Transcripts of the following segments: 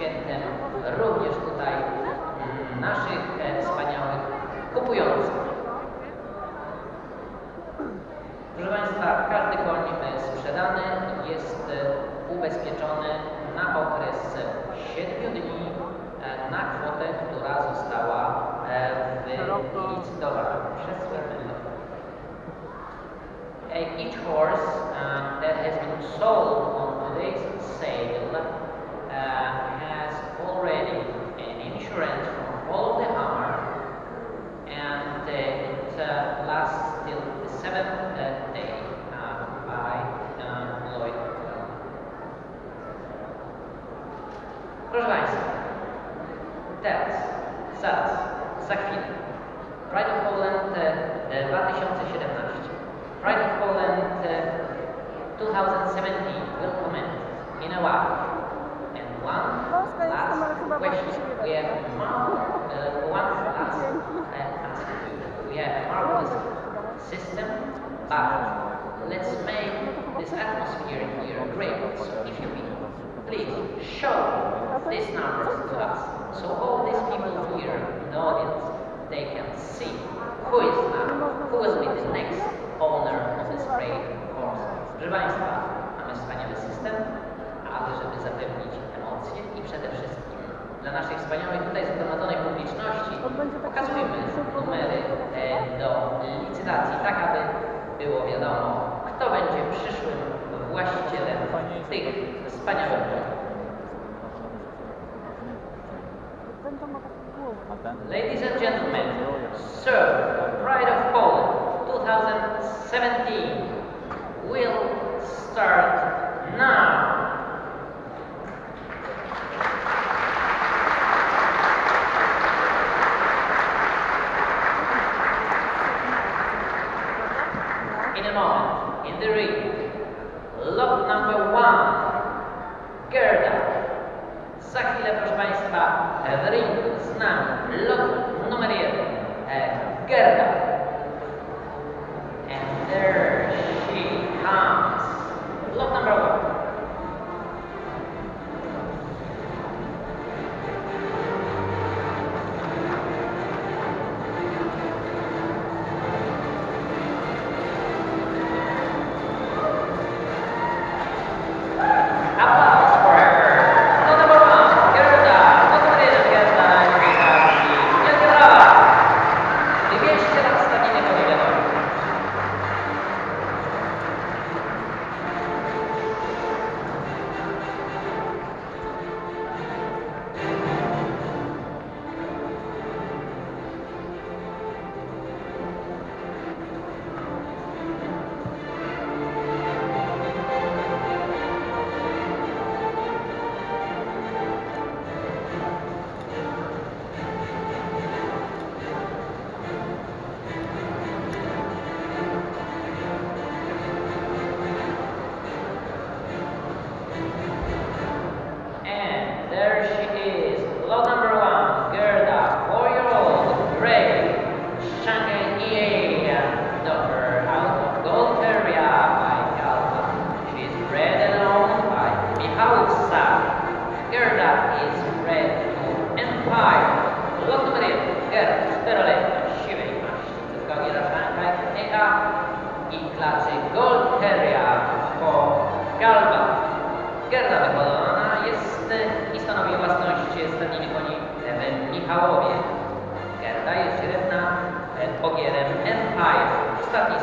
Świętym również tutaj mm, naszych e, wspaniałych kupujących. Proszę Państwa, każdy koń sprzedany jest e, ubezpieczony na okres 7 dni e, na kwotę, która została wylicytowana przez Swedenland. each horse uh, that has been sold on today's sale has already an insurance from all of the hammer and uh, it uh, lasts till the seventh uh, day uh, by uh, Lloyd. Proszę Państwa, teraz, zaraz, za chwilę. Pride of Poland e, 2017. Pride of Poland e, 2017 will commence in a while. One last question. We have uh, one last uh. We have marvelous system, but let's make this atmosphere here great. So if you will, please show these numbers to us. So all these people here in the audience, they can see who is now, who will be the next owner of this great horse. Proszę Państwa, mamy wspaniały system, ale żeby zapewnić emocje i przede wszystkim dla naszej wspaniałej tutaj zgromadzonej publiczności pokazujmy numery e, do licytacji, tak aby było wiadomo, kto będzie przyszłym właścicielem tych wspaniałych? Ladies and gentlemen, Sir, Pride of Poland 2017 will start proszę Państwa, w ringu z nami lot numer jeden, e, Gerda. And there Gerda, czteroletnia, siwej maści, Gogira Shanghai EA i klasy Gold po Galva. Gerda wyhodowana jest e, i stanowi własność stadniny koni w Michałowie. Gerda jest źrebna e, ogierem Empire. Ostatni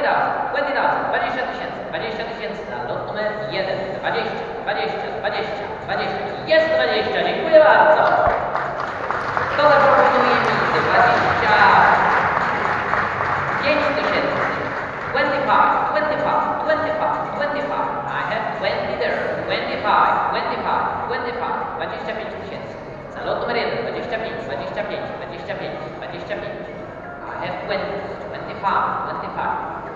20,000, 20,000, 20,000, 20 tysięcy, 20 tysięcy na lot numer 1, 20, 20, 20, 20, jest 20, dziękuję bardzo. Kto zaproponuje mi 25 tysięcy? 25, 25, 25, 25, I have 20 there, 25, 25, 25, 25 tysięcy. Za lot numer 1, 25, 25, 25, 25. I have 20, 25, 25.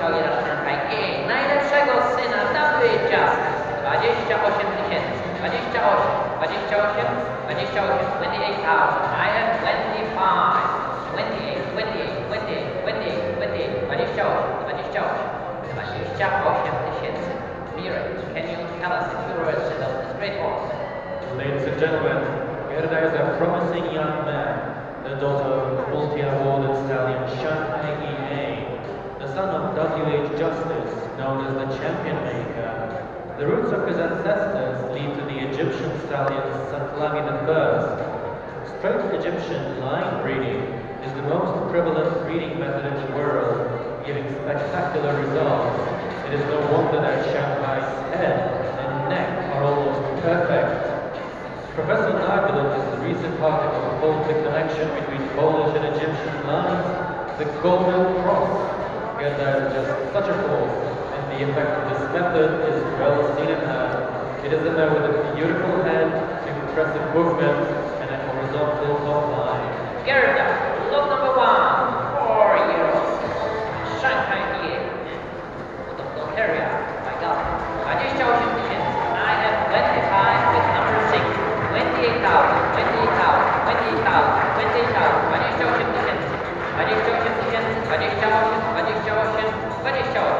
28 Ladies and gentlemen, Gerda is a promising young man. The The roots of his ancestors lead to the Egyptian stallion Saklawi I. Straight Egyptian line breeding is the most prevalent breeding method in the world, giving spectacular results. It is no wonder that Shanghai's head and neck are almost perfect. Professor Nagelov is the recent article called Connection Between Polish and Egyptian Lines, the Golden Cross. Gerda is just such a force, and the effect of this method is well seen in her. It is in her with a beautiful head, impressive movement, and a horizontal top line. Gerda, lot number one, four old. Shanghai EA. Bulgaria, my God. 28 tysięcy. I have 25 with number 6. 28,000, 28,000, 28,000, 28,000, 28 tysięcy. 28 tysięcy, 28, 28, 28,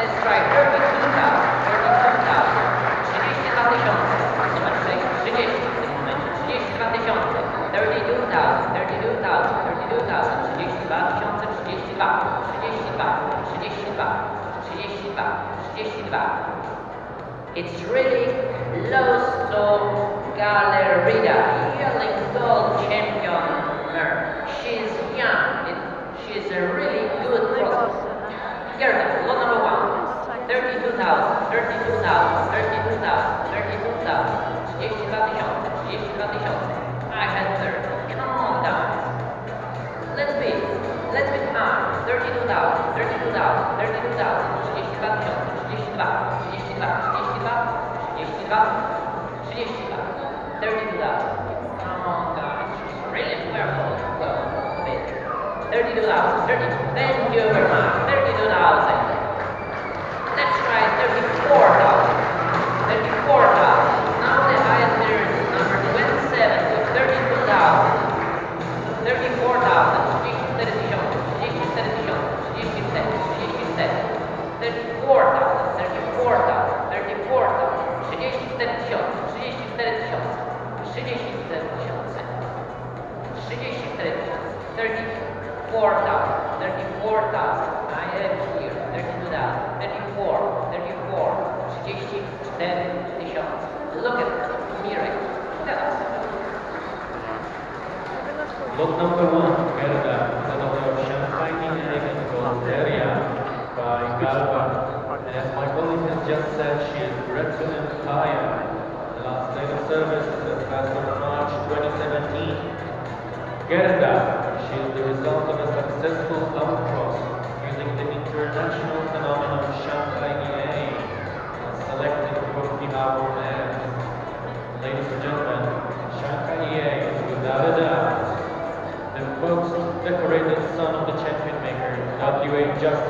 Let's try 32,000, 32,000. 32 tysiące. Numer 6, 30 w tym momencie. 32 tysiące. 32,000, 32,000, 32,000. 32 tysiące, 32, 32, 32, 32, 32. It's really close to Galerida, yearling gold champion. She's young. It, she's a really good cross. Gerda, lot number one. 32,000, 32,000, 32,000, 32,000. 32 tysiące, 32 tysiące. I had 30. Come guys. Let's be, let's be kind. 32,000, 32,000, 32,000, 32 tysiące, 32, 32, 32, 32, 32, 32,000. Come on, guys. Brilliant. We're well, well, bit. 32,000, 32. Thank you very much. Book number one, Gerda, the novel Champagne Elegant Voluntaria by Galva. As my colleague has just said, she is grateful and tired. The last day of service is the 1st of March 2017. Gerda, she is the result of a successful outcross using the international phenomenon Shanghai EA selected from our hour Ladies and gentlemen, Shanghai is without a doubt and most decorated son of the champion maker, W.A. Justin. justice.